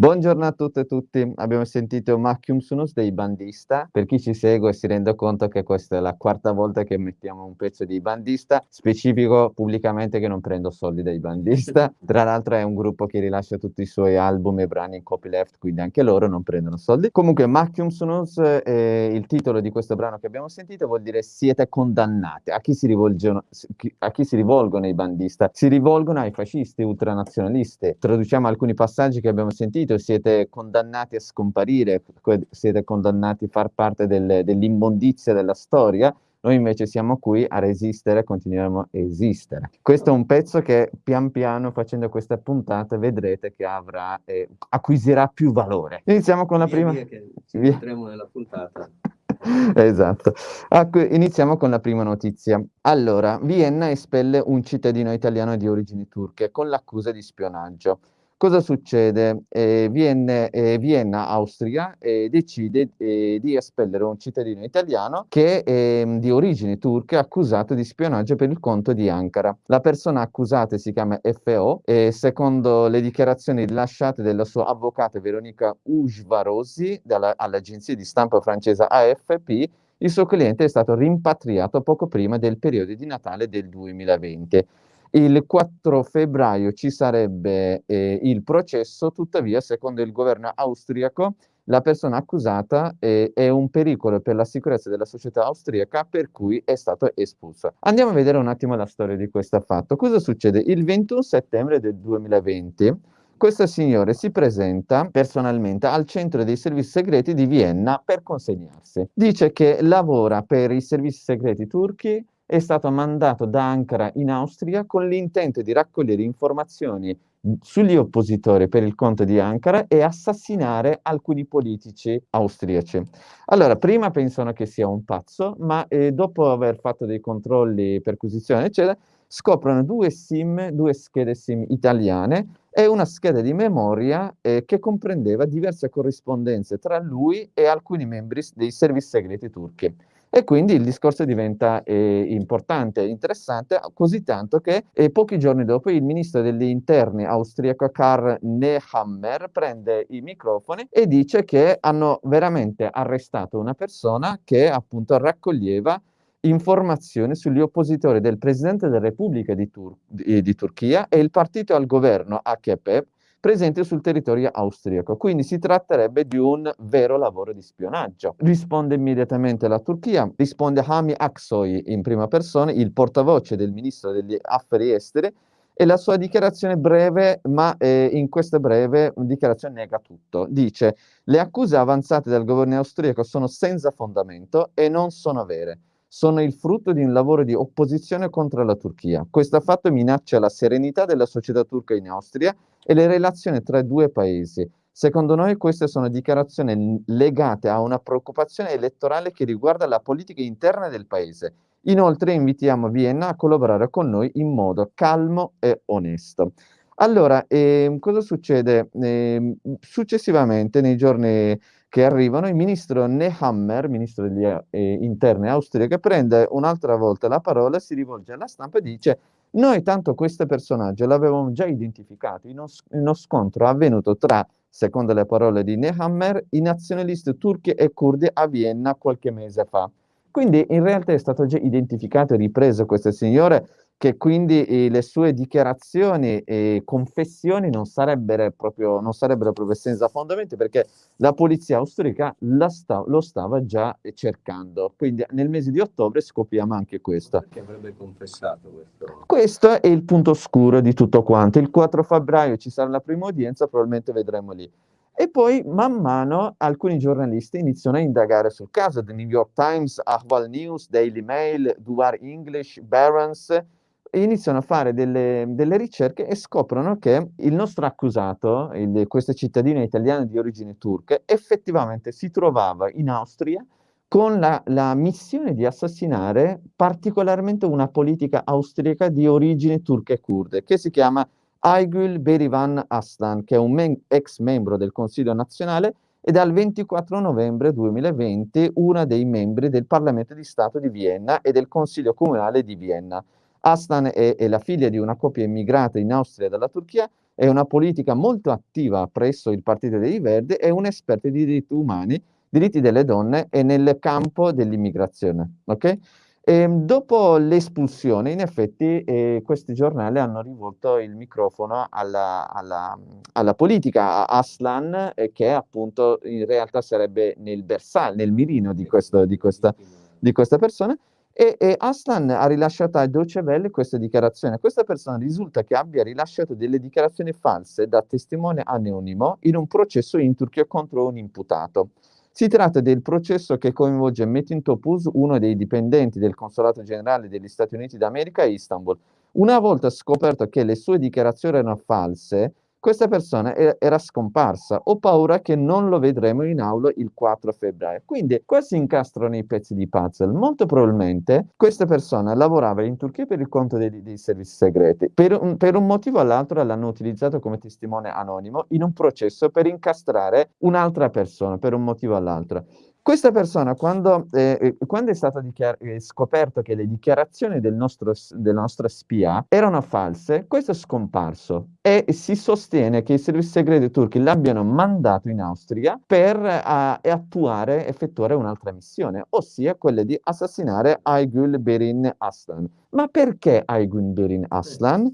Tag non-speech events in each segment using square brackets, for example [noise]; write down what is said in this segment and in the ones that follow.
Buongiorno a tutte e tutti, abbiamo sentito Macchium Sunus dei Bandista, per chi ci segue si rende conto che questa è la quarta volta che mettiamo un pezzo di Bandista, specifico pubblicamente che non prendo soldi dai Bandista, [laughs] tra l'altro è un gruppo che rilascia tutti i suoi album e brani in copyleft, quindi anche loro non prendono soldi. Comunque Macchium Sunus, eh, il titolo di questo brano che abbiamo sentito vuol dire siete condannati, a chi si rivolgono, a chi si rivolgono i Bandista? Si rivolgono ai fascisti ultranazionalisti, traduciamo alcuni passaggi che abbiamo sentito, finito, siete condannati a scomparire, siete condannati a far parte del, dell'immondizia della storia, noi invece siamo qui a resistere, continueremo a esistere. Questo è un pezzo che pian piano facendo questa puntata vedrete che avrà, eh, acquisirà più valore. Iniziamo con la via prima... Via che ci vedremo nella puntata. [laughs] esatto. Iniziamo con la prima notizia. Allora, Vienna espelle un cittadino italiano di origini turche con l'accusa di spionaggio. Cosa succede? Eh, Vienne, eh, Vienna, Austria, eh, decide eh, di espellere un cittadino italiano che è ehm, di origini turche accusato di spionaggio per il conto di Ankara. La persona accusata si chiama FO e secondo le dichiarazioni rilasciate dalla sua avvocata Veronica Ujvarosi all'agenzia di stampa francese AFP, il suo cliente è stato rimpatriato poco prima del periodo di Natale del 2020. Il 4 febbraio ci sarebbe eh, il processo, tuttavia, secondo il governo austriaco, la persona accusata eh, è un pericolo per la sicurezza della società austriaca per cui è stato espulso. Andiamo a vedere un attimo la storia di questo fatto. Cosa succede? Il 21 settembre del 2020 questo signore si presenta personalmente al centro dei servizi segreti di Vienna per consegnarsi. Dice che lavora per i servizi segreti turchi è stato mandato da Ankara in Austria con l'intento di raccogliere informazioni sugli oppositori per il conto di Ankara e assassinare alcuni politici austriaci. Allora, prima pensano che sia un pazzo, ma eh, dopo aver fatto dei controlli, perquisizione, eccetera, scoprono due SIM, due schede SIM italiane e una scheda di memoria eh, che comprendeva diverse corrispondenze tra lui e alcuni membri dei servizi segreti turchi. E quindi il discorso diventa eh, importante interessante, così tanto che eh, pochi giorni dopo il ministro degli interni austriaco Karl Nehammer prende i microfoni e dice che hanno veramente arrestato una persona che appunto raccoglieva informazioni sugli oppositori del Presidente della Repubblica di, Tur- di Turchia e il partito al governo AKP presente sul territorio austriaco. Quindi si tratterebbe di un vero lavoro di spionaggio. Risponde immediatamente la Turchia, risponde Hami Aksoy in prima persona, il portavoce del ministro degli affari esteri, e la sua dichiarazione breve, ma eh, in questa breve dichiarazione nega tutto. Dice, le accuse avanzate dal governo austriaco sono senza fondamento e non sono vere sono il frutto di un lavoro di opposizione contro la Turchia. Questo fatto minaccia la serenità della società turca in Austria e le relazioni tra i due paesi. Secondo noi queste sono dichiarazioni legate a una preoccupazione elettorale che riguarda la politica interna del paese. Inoltre invitiamo Vienna a collaborare con noi in modo calmo e onesto. Allora, eh, cosa succede? Eh, successivamente, nei giorni che arrivano, il ministro Nehammer, ministro degli eh, interni austriaco, prende un'altra volta la parola, si rivolge alla stampa e dice noi tanto questo personaggio l'avevamo già identificato in uno scontro avvenuto tra, secondo le parole di Nehammer, i nazionalisti turchi e curdi a Vienna qualche mese fa. Quindi in realtà è stato già identificato e ripreso questo signore che quindi eh, le sue dichiarazioni e confessioni non sarebbero, proprio, non sarebbero proprio senza fondamenti perché la polizia austriaca sta, lo stava già cercando. Quindi nel mese di ottobre scopriamo anche questo. Perché avrebbe confessato questo? Questo è il punto oscuro di tutto quanto. Il 4 febbraio ci sarà la prima udienza, probabilmente vedremo lì. E poi man mano alcuni giornalisti iniziano a indagare sul caso, The New York Times, Ahval News, Daily Mail, Duvar English, Barron's, iniziano a fare delle, delle, ricerche e scoprono che il nostro accusato, il, questo cittadino italiano di origine turca, effettivamente si trovava in Austria con la, la missione di assassinare particolarmente una politica austriaca di origine turca e kurde, che si chiama Aygül Berivan Aslan, che è un men- ex membro del Consiglio nazionale e dal 24 novembre 2020 uno dei membri del Parlamento di Stato di Vienna e del Consiglio comunale di Vienna. Aslan è, è la figlia di una coppia immigrata in Austria dalla Turchia, è una politica molto attiva presso il Partito dei Verdi e un esperto di diritti umani, diritti delle donne e nel campo dell'immigrazione. Okay? Ehm, dopo l'espulsione, in effetti, eh, questi giornali hanno rivolto il microfono alla, alla, alla politica, a Aslan, eh, che appunto in realtà sarebbe nel bersaglio, nel mirino di, questo, di, questa, di questa persona. E, e, Aslan ha rilasciato a Deutsche Welle questa dichiarazione. Questa persona risulta che abbia rilasciato delle dichiarazioni false da testimone anonimo in un processo in Turchia contro un imputato. Si tratta del processo che coinvolge Metin Topuz, uno dei dipendenti del Consolato Generale degli Stati Uniti d'America a Istanbul. Una volta scoperto che le sue dichiarazioni erano false, questa persona era scomparsa. Ho paura che non lo vedremo in aula il 4 febbraio. Quindi qua si incastrano i pezzi di puzzle. Molto probabilmente questa persona lavorava in Turchia per il conto dei, dei servizi segreti. Per un, per un motivo o l'altro l'hanno utilizzato come testimone anonimo in un processo per incastrare un'altra persona per un motivo o l'altro. Questa persona, quando, eh, eh quando è stato eh, scoperto che le dichiarazioni del nostro, della nostra spia erano false, questo è scomparso e si sostiene che i servizi segreti turchi l'abbiano mandato in Austria per uh, attuare, effettuare un'altra missione, ossia quella di assassinare Aygül Berin Aslan. Ma perché Aygül Berin Aslan?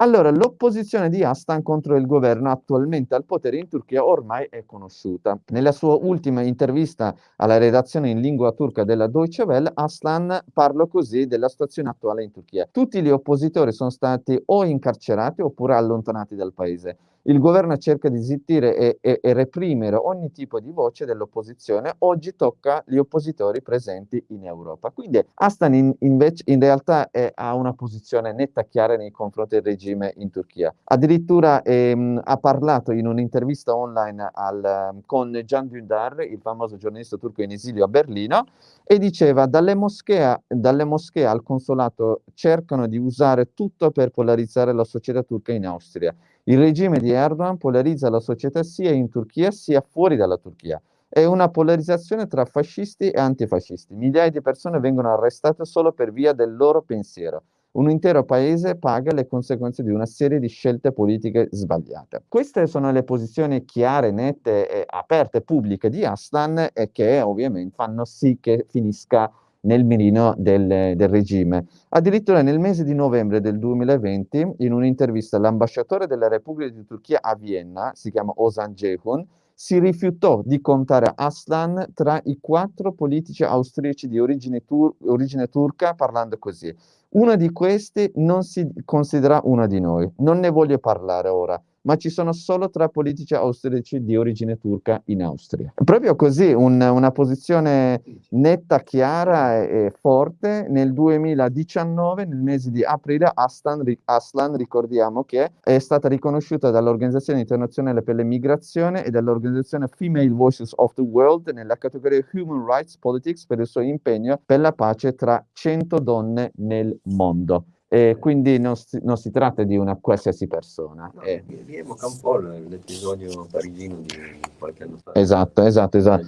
Allora, l'opposizione di Aslan contro il governo attualmente al potere in Turchia ormai è conosciuta. Nella sua ultima intervista alla redazione in lingua turca della Deutsche Welle, Aslan parla così della situazione attuale in Turchia. Tutti gli oppositori sono stati o incarcerati oppure allontanati dal paese. Il governo cerca di zittire e, e, e reprimere ogni tipo di voce dell'opposizione. Oggi tocca gli oppositori presenti in Europa. Quindi Aslan in, invece in realtà è, ha una posizione netta chiara nei confronti del regime in Turchia. Addirittura ehm, ha parlato in un'intervista online al, con Can Dündar, il famoso giornalista turco in esilio a Berlino, e diceva dalle moschee, dalle moschee al consolato cercano di usare tutto per polarizzare la società turca in Austria. Il regime di Erdogan polarizza la società sia in Turchia sia fuori dalla Turchia. È una polarizzazione tra fascisti e antifascisti. Migliaia di persone vengono arrestate solo per via del loro pensiero. Un intero paese paga le conseguenze di una serie di scelte politiche sbagliate. Queste sono le posizioni chiare, nette, e aperte, pubbliche di Aslan e che ovviamente fanno sì che finisca nel mirino del, del, regime. Addirittura nel mese di novembre del 2020, in un'intervista, l'ambasciatore della Repubblica di Turchia a Vienna, si chiama Ozan Ceyhun, si rifiutò di contare Aslan tra i quattro politici austriaci di origine, tur origine turca, parlando così. Uno di questi non si considera uno di noi. Non ne voglio parlare ora ma ci sono solo tre politici austriaci di origine turca in Austria. Proprio così, un, una posizione netta, chiara e, e, forte. Nel 2019, nel mese di aprile, Aslan, Aslan, ricordiamo che è stata riconosciuta dall'Organizzazione Internazionale per le Migrazioni e dall'Organizzazione Female Voices of the World nella categoria Human Rights Politics per il suo impegno per la pace tra 100 donne nel mondo. E quindi non si, non si, tratta di una qualsiasi persona. No, eh. Vi evoca un po' l'episodio parigino di qualche anno fa. Esatto, esatto, esatto.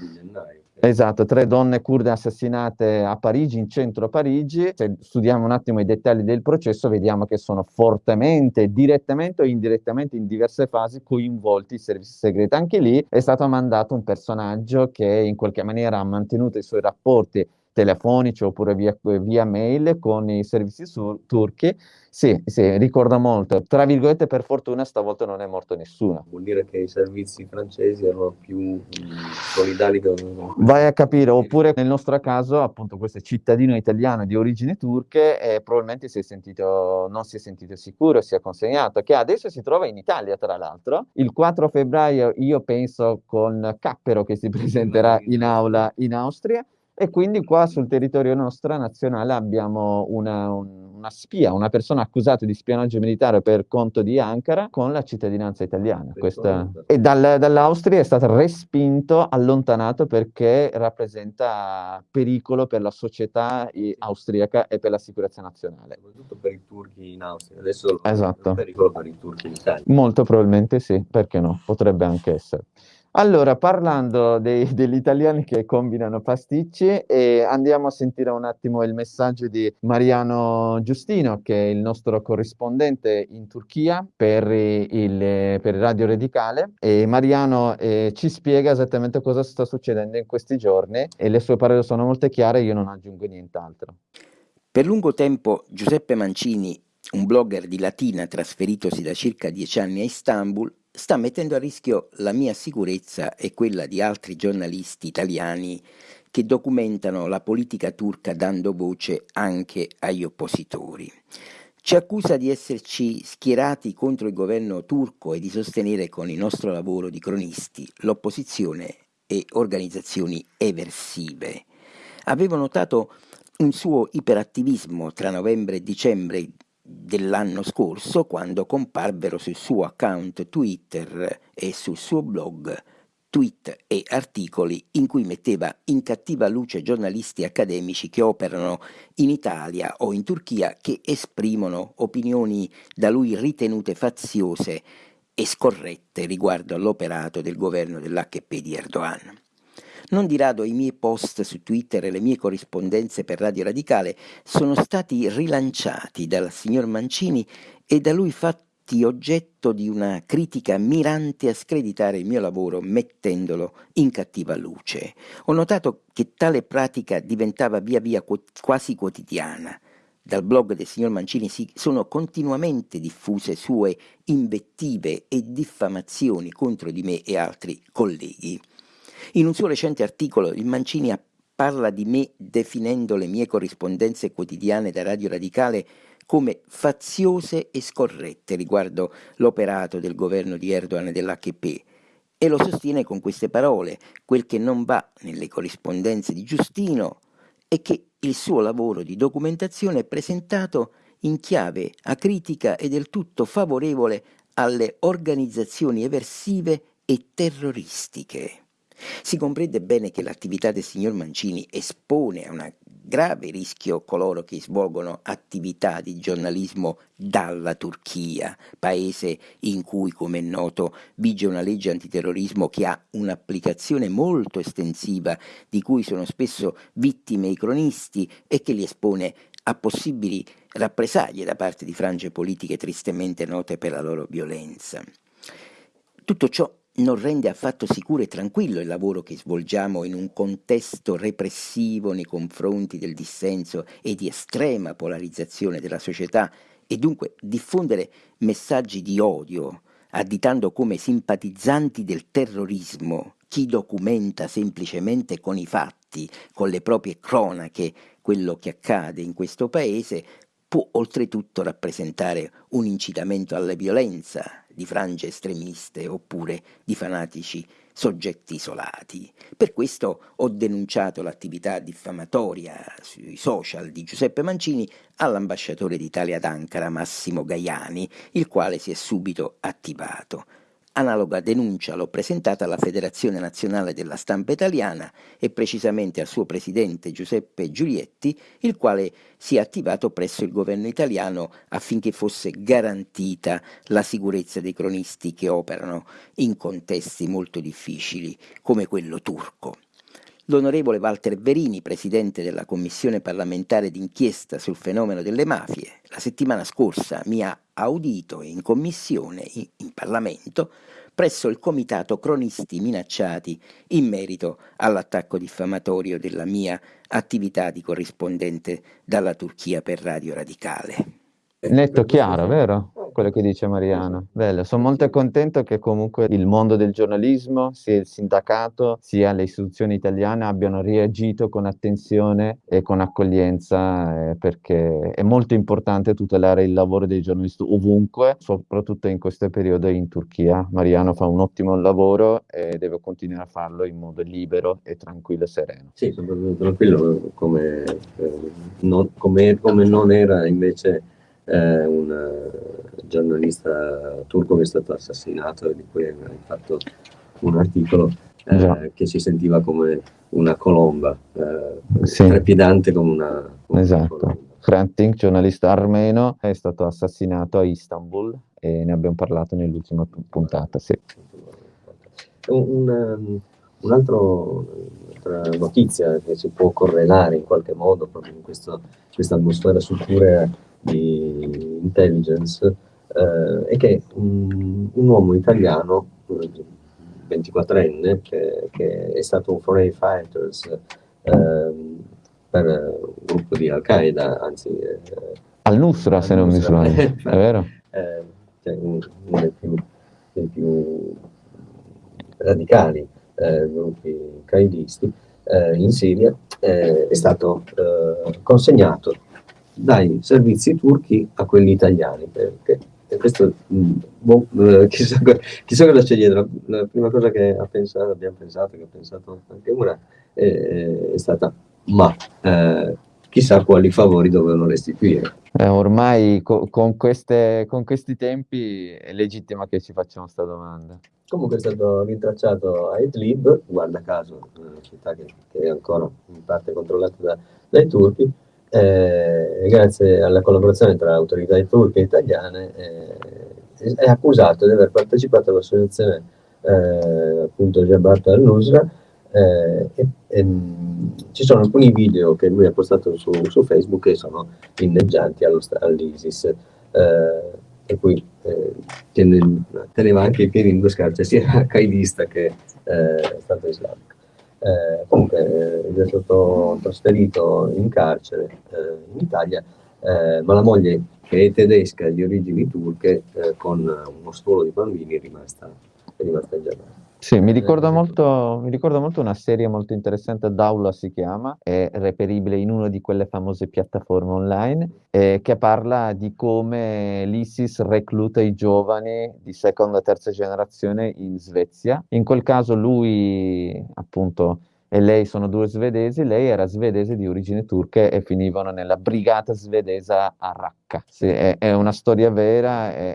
Esatto, tre donne kurde assassinate a Parigi, in centro a Parigi. Se studiamo un attimo i dettagli del processo, vediamo che sono fortemente, direttamente o indirettamente, in diverse fasi, coinvolti i servizi segreti. Anche lì è stato mandato un personaggio che in qualche maniera ha mantenuto i suoi rapporti telefonici oppure via, via mail con i servizi sur- turchi, sì, sì, ricorda molto. Tra virgolette, per fortuna stavolta non è morto nessuno. Vuol dire che i servizi francesi erano più mm, solidali. Vai a capire, oppure nel nostro caso, appunto, questo cittadino italiano di origini turche eh, probabilmente si sentito, non si è sentito sicuro, si è consegnato, che adesso si trova in Italia, tra l'altro. Il 4 febbraio io penso con Cappero che si presenterà in aula in Austria. E quindi qua sul territorio nostro nazionale abbiamo una, una, spia, una persona accusata di spionaggio militare per conto di Ankara con la cittadinanza italiana. Questa... E dal, dall'Austria è stato respinto, allontanato perché rappresenta pericolo per la società austriaca e per la sicurezza nazionale. Soprattutto per i turchi in Austria. Adesso esatto. è pericolo per i turchi in Italia. Molto probabilmente sì, perché no? Potrebbe anche essere. Allora, parlando dei [laughs] degli italiani che combinano pasticci, ehm, andiamo a sentire un attimo il messaggio di Mariano Giustino, che è il nostro corrispondente in Turchia per il per Radio Radicale e Mariano, ehm, ci spiega esattamente cosa sta succedendo in questi giorni e le sue parole sono molto chiare, io non aggiungo nient'altro. Per lungo tempo Giuseppe Mancini, un blogger di Latina trasferitosi da circa dieci anni a Istanbul, sta mettendo a rischio la mia sicurezza e quella di altri giornalisti italiani che documentano la politica turca dando voce anche agli oppositori. Ci accusa di esserci schierati contro il governo turco e di sostenere con il nostro lavoro di cronisti l'opposizione e organizzazioni eversive. Avevo notato un suo iperattivismo tra novembre e dicembre dell'anno scorso quando comparvero sul suo account Twitter e sul suo blog tweet e articoli in cui metteva in cattiva luce giornalisti accademici che operano in Italia o in Turchia che esprimono opinioni da lui ritenute faziose e scorrette riguardo all'operato del governo dell'HP di Erdogan. Non di rado i miei post su Twitter e le mie corrispondenze per Radio Radicale sono stati rilanciati dal signor Mancini e da lui fatti oggetto di una critica mirante a screditare il mio lavoro mettendolo in cattiva luce. Ho notato che tale pratica diventava via via quasi quotidiana. Dal blog del signor Mancini si sono continuamente diffuse sue invettive e diffamazioni contro di me e altri colleghi. In un suo recente articolo il Mancini parla di me definendo le mie corrispondenze quotidiane da Radio Radicale come faziose e scorrette riguardo l'operato del governo di Erdogan e dell'HP e lo sostiene con queste parole, quel che non va nelle corrispondenze di Giustino è che il suo lavoro di documentazione è presentato in chiave acritica e del tutto favorevole alle organizzazioni eversive e terroristiche. Si comprende bene che l'attività del signor Mancini espone a un grave rischio coloro che svolgono attività di giornalismo dalla Turchia, paese in cui, come è noto, vige una legge antiterrorismo che ha un'applicazione molto estensiva, di cui sono spesso vittime i cronisti e che li espone a possibili rappresaglie da parte di frange politiche tristemente note per la loro violenza. Tutto ciò non rende affatto sicuro e tranquillo il lavoro che svolgiamo in un contesto repressivo nei confronti del dissenso e di estrema polarizzazione della società e dunque diffondere messaggi di odio, additando come simpatizzanti del terrorismo chi documenta semplicemente con i fatti, con le proprie cronache, quello che accade in questo paese, può oltretutto rappresentare un incitamento alla violenza di frange estremiste oppure di fanatici soggetti isolati. Per questo ho denunciato l'attività diffamatoria sui social di Giuseppe Mancini all'ambasciatore d'Italia ad Ankara Massimo Gaiani, il quale si è subito attivato. Analoga denuncia l'ho presentata alla Federazione Nazionale della Stampa Italiana e precisamente al suo presidente Giuseppe Giulietti, il quale si è attivato presso il governo italiano affinché fosse garantita la sicurezza dei cronisti che operano in contesti molto difficili come quello turco. L'onorevole Walter Verini, presidente della Commissione parlamentare d'inchiesta sul fenomeno delle mafie, la settimana scorsa mi ha audito in commissione, in, Parlamento, presso il comitato cronisti minacciati in merito all'attacco diffamatorio della mia attività di corrispondente dalla Turchia per Radio Radicale. Netto chiaro, vero? quello che dice Mariano. Bello, sono molto contento che comunque il mondo del giornalismo, sia il sindacato, sia le istituzioni italiane abbiano reagito con attenzione e con accoglienza eh, perché è molto importante tutelare il lavoro dei giornalisti ovunque, soprattutto in questo periodo in Turchia. Mariano fa un ottimo lavoro e deve continuare a farlo in modo libero e tranquillo e sereno. Sì, tranquillo come, eh, non, come, come non era invece eh, un giornalista turco che è stato assassinato e di cui hai fatto un articolo eh, che si sentiva come una colomba, eh, sì. trepidante come una, come esatto. una Hrant giornalista armeno, è stato assassinato a Istanbul e ne abbiamo parlato nell'ultima puntata. Sì. un, un, un altro, un'altra notizia che si può correlare in qualche modo proprio in questo, questa atmosfera sicura di intelligence eh, è che un, un uomo italiano 24enne che, che, è stato un foreign fighters eh, per un gruppo di Al-Qaeda, anzi... Eh, Al-Nusra, se non mi sbaglio, è [laughs] vero? Eh, cioè, uno dei più, dei più radicali eh, gruppi qaedisti eh, in Siria, è stato consegnato dai servizi turchi a quelli italiani, perché e questo, mm, boh, eh, [laughs] chissà, chissà, cosa c'è dietro. La, prima cosa che ha pensato, abbiamo pensato, che ha pensato anche una, è, è stata, ma eh, chissà quali favori dovevano restituire. Eh, ormai co- con, queste, con, questi tempi è legittima che ci facciamo questa domanda. Comunque è stato rintracciato a Idlib, guarda caso, una città che, che è ancora in parte controllata da, dai turchi, eh, grazie alla collaborazione tra autorità turche e italiane, eh, è accusato di aver partecipato all'associazione eh, appunto Jabhat al-Nusra eh, e, e, ci sono alcuni video che lui ha postato su, su Facebook che sono inneggianti all'ISIS eh, per cui eh, teneva anche i piedi in due scarpe sia [laughs] qaidista che Stato islamico eh, comunque eh, è stato trasferito in carcere eh, in Italia, eh, ma la moglie che è tedesca di origini turche eh, con uno stuolo di bambini è rimasta, è rimasta in Germania. Sì, mi ricorda, molto, mi ricorda molto una serie molto interessante, Daula si chiama, è reperibile in una di quelle famose piattaforme online, eh, che parla di come l'ISIS recluta i giovani di seconda e terza generazione in Svezia. In quel caso lui, appunto, e lei sono due svedesi, lei era svedese di origini turche e finivano nella brigata svedesa a Raqqa. Sì, è, è una storia vera. È,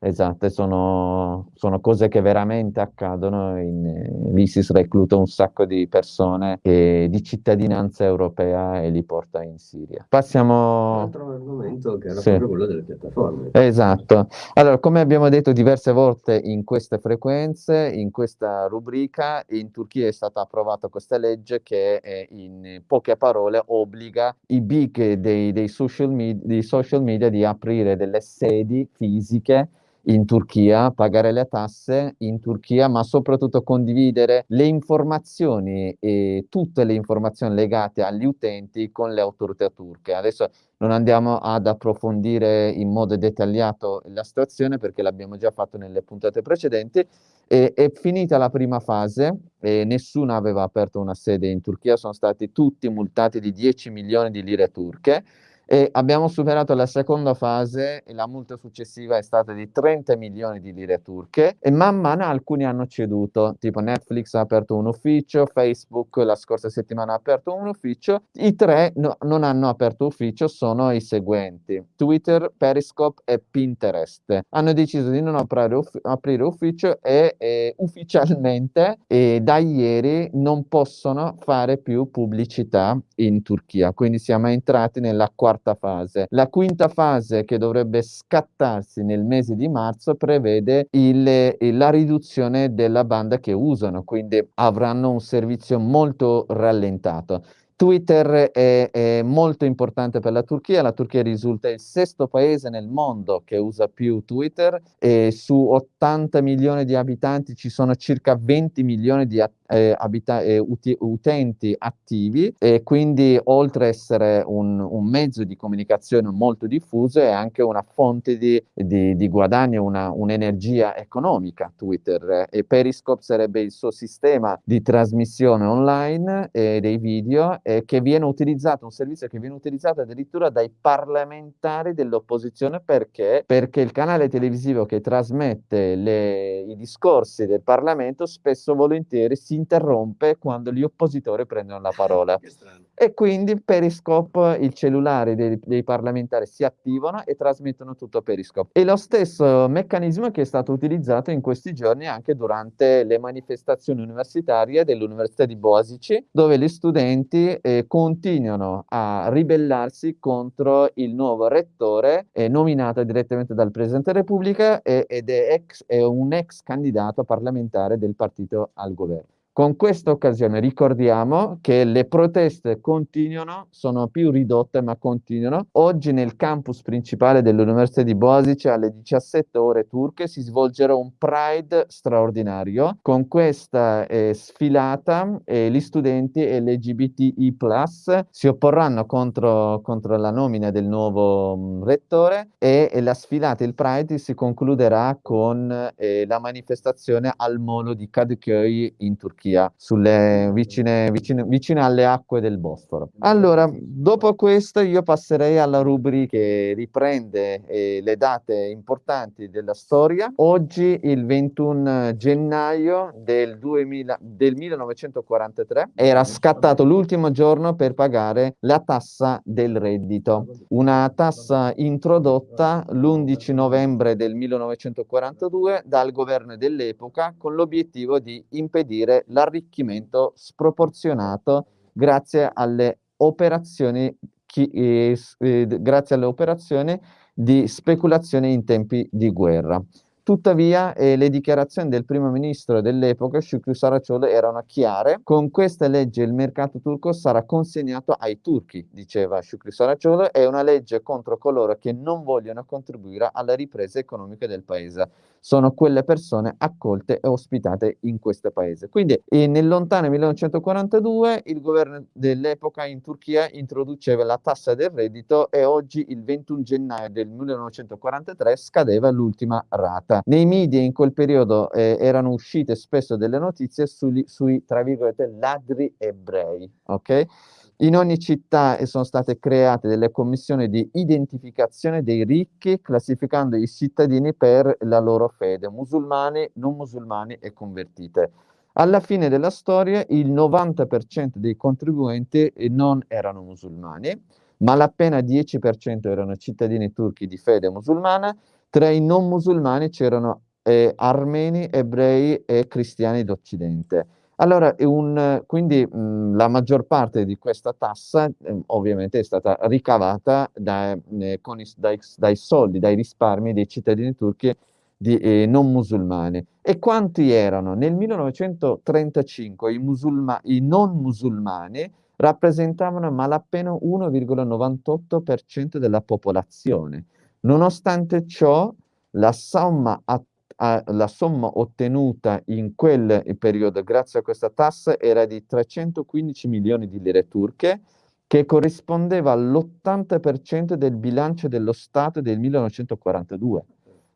Esatto, sono, sono, cose che veramente accadono. In, L'ISIS recluta un sacco di persone e, di cittadinanza europea e li porta in Siria. Passiamo... Un altro argomento che era sì. proprio quello delle piattaforme. Esatto. Allora, come abbiamo detto diverse volte in queste frequenze, in questa rubrica, in Turchia è stata approvata questa legge che in poche parole obbliga i big dei, dei, social, media, dei social media di aprire delle sedi fisiche in Turchia, pagare le tasse in Turchia, ma soprattutto condividere le informazioni e tutte le informazioni legate agli utenti con le autorità turche. Adesso non andiamo ad approfondire in modo dettagliato la situazione perché l'abbiamo già fatto nelle puntate precedenti. E, è finita la prima fase e nessuno aveva aperto una sede in Turchia, sono stati tutti multati di 10 milioni di lire turche e abbiamo superato la seconda fase e la multa successiva è stata di 30 milioni di lire turche e man mano alcuni hanno ceduto, tipo Netflix ha aperto un ufficio, Facebook la scorsa settimana ha aperto un ufficio, i tre no, non hanno aperto ufficio, sono i seguenti, Twitter, Periscope e Pinterest. Hanno deciso di non aprire, uff- aprire ufficio e, e ufficialmente e da ieri non possono fare più pubblicità in Turchia, quindi siamo entrati nella quarta quarta fase. La quinta fase, che dovrebbe scattarsi nel mese di marzo, prevede il, la riduzione della banda che usano, quindi avranno un servizio molto rallentato. Twitter è, è, molto importante per la Turchia, la Turchia risulta il sesto paese nel mondo che usa più Twitter e su 80 milioni di abitanti ci sono circa 20 milioni di eh, eh, uti- utenti attivi e quindi oltre a essere un, un, mezzo di comunicazione molto diffuso è anche una fonte di, di, di guadagno, un'energia economica Twitter. E Periscope sarebbe il suo sistema di trasmissione online eh, dei video eh, che viene utilizzato, un servizio che viene utilizzato addirittura dai parlamentari dell'opposizione perché? Perché il canale televisivo che trasmette le, i discorsi del Parlamento spesso volentieri si interrompe quando gli oppositori prendono la parola. E quindi Periscope, il cellulare dei, dei, parlamentari si attivano e trasmettono tutto Periscope. E lo stesso meccanismo che è stato utilizzato in questi giorni anche durante le manifestazioni universitarie dell'Università di Boasici, dove gli studenti eh, continuano a ribellarsi contro il nuovo rettore eh, nominato direttamente dal Presidente della Repubblica eh, ed è, ex, è un ex candidato parlamentare del partito al governo. Con questa occasione ricordiamo che le proteste continuano, sono più ridotte ma continuano. Oggi nel campus principale dell'Università di Boasice alle 17 ore turche si svolgerà un Pride straordinario. Con questa eh, sfilata eh, gli studenti LGBTI+, si opporranno contro, contro la nomina del nuovo mh, mm, rettore e, e, la sfilata, il Pride, si concluderà con eh, la manifestazione al molo di Kadıköy in Turchia. Turchia, sulle, vicine, vicine, vicine, alle acque del Bosforo. Allora, dopo questo io passerei alla rubrica che riprende eh, le date importanti della storia. Oggi, il 21 gennaio del, 2000, del 1943, era scattato l'ultimo giorno per pagare la tassa del reddito, una tassa introdotta l'11 novembre del 1942 dal governo dell'epoca con l'obiettivo di impedire l'arricchimento sproporzionato grazie alle operazioni, chi, eh, eh, grazie alle operazioni di speculazione in tempi di guerra. Tuttavia eh, le dichiarazioni del primo ministro dell'epoca, Shukri Saraciolo, erano chiare. Con questa legge il mercato turco sarà consegnato ai turchi, diceva Shukri Saraciolo, è una legge contro coloro che non vogliono contribuire alla ripresa economica del paese sono quelle persone accolte e ospitate in questo paese. Quindi eh, nel lontano 1942 il governo dell'epoca in Turchia introduceva la tassa del reddito e oggi il 21 gennaio del 1943 scadeva l'ultima rata. Nei media in quel periodo eh, erano uscite spesso delle notizie sugli, sui, tra virgolette, ladri ebrei, ok? In ogni città sono state create delle commissioni di identificazione dei ricchi, classificando i cittadini per la loro fede, musulmani, non musulmani e convertite. Alla fine della storia il 90% dei contribuenti non erano musulmani, ma l'appena 10% erano cittadini turchi di fede musulmana, tra i non musulmani c'erano eh, armeni, ebrei e cristiani d'Occidente. Allora, un, quindi mh, la maggior parte di questa tassa eh, ovviamente è stata ricavata da, eh, i, dai, dai, soldi, dai risparmi dei cittadini turchi di, eh, non musulmani. E quanti erano? Nel 1935 i, musulma, i non musulmani rappresentavano malapena 1,98% della popolazione. Nonostante ciò, la somma attuale la somma ottenuta in quel periodo grazie a questa tassa era di 315 milioni di lire turche, che corrispondeva all'80% del bilancio dello Stato del 1942.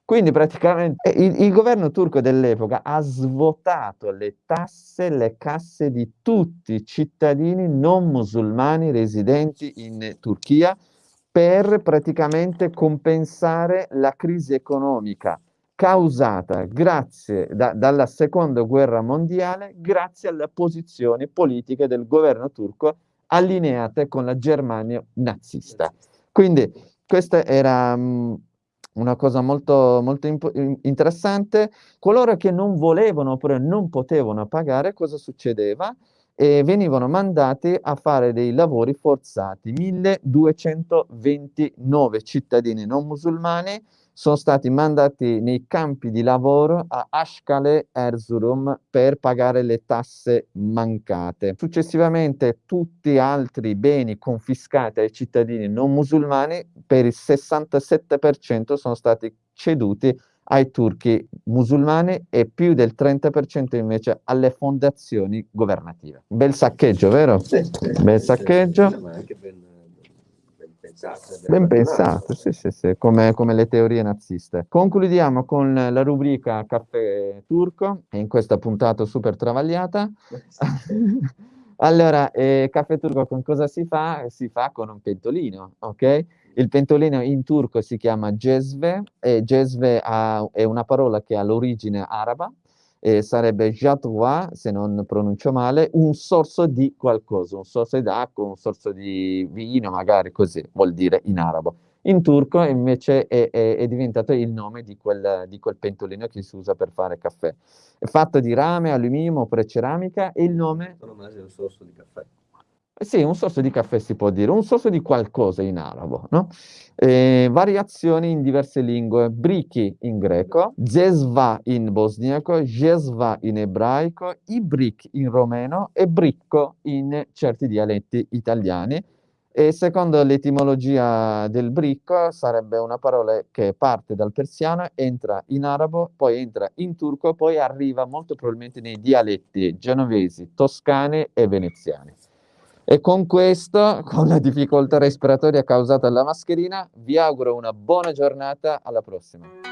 Quindi praticamente il, il, governo turco dell'epoca ha svuotato le tasse, le casse di tutti i cittadini non musulmani residenti in Turchia per praticamente compensare la crisi economica causata grazie da, dalla seconda guerra mondiale grazie alle posizioni politiche del governo turco allineate con la Germania nazista. Quindi questa era um, una cosa molto, molto interessante. Coloro che non volevano oppure non potevano pagare, cosa succedeva? E venivano mandati a fare dei lavori forzati. 1229 cittadini non musulmani sono stati mandati nei campi di lavoro a Ashkale Erzurum per pagare le tasse mancate. Successivamente tutti altri beni confiscati ai cittadini non musulmani per il 67% sono stati ceduti ai turchi musulmani e più del 30% invece alle fondazioni governative. Bel saccheggio, vero? Sì, sì, Bel saccheggio. Sì, Ben pensate, sì, sì, sì, come, come, le teorie naziste. Concludiamo con la rubrica Caffè Turco, in questa puntata super travagliata. [laughs] allora, eh, Caffè Turco con cosa si fa? Si fa con un pentolino, ok? Il pentolino in turco si chiama Jezve, e Jezve ha, è una parola che ha l'origine araba, eh, sarebbe Jatwa, se non pronuncio male, un sorso di qualcosa, un sorso d'acqua, un sorso di vino, magari così vuol dire in arabo. In turco invece è, è, è diventato il nome di quel, di quel, pentolino che si usa per fare caffè. È fatto di rame, alluminio oppure ceramica e il nome... Sono un sorso di caffè. Sì, un sorso di caffè si può dire, un sorso di qualcosa in arabo, no? Eh, variazioni in diverse lingue, briki in greco, zesva in bosniaco, jesva in ebraico, ibrik in romeno e bricco in certi dialetti italiani. E secondo l'etimologia del bricco sarebbe una parola che parte dal persiano, entra in arabo, poi entra in turco, poi arriva molto probabilmente nei dialetti genovesi, toscani e veneziani. E con questo, con la difficoltà respiratoria causata dalla mascherina, vi auguro una buona giornata, alla prossima.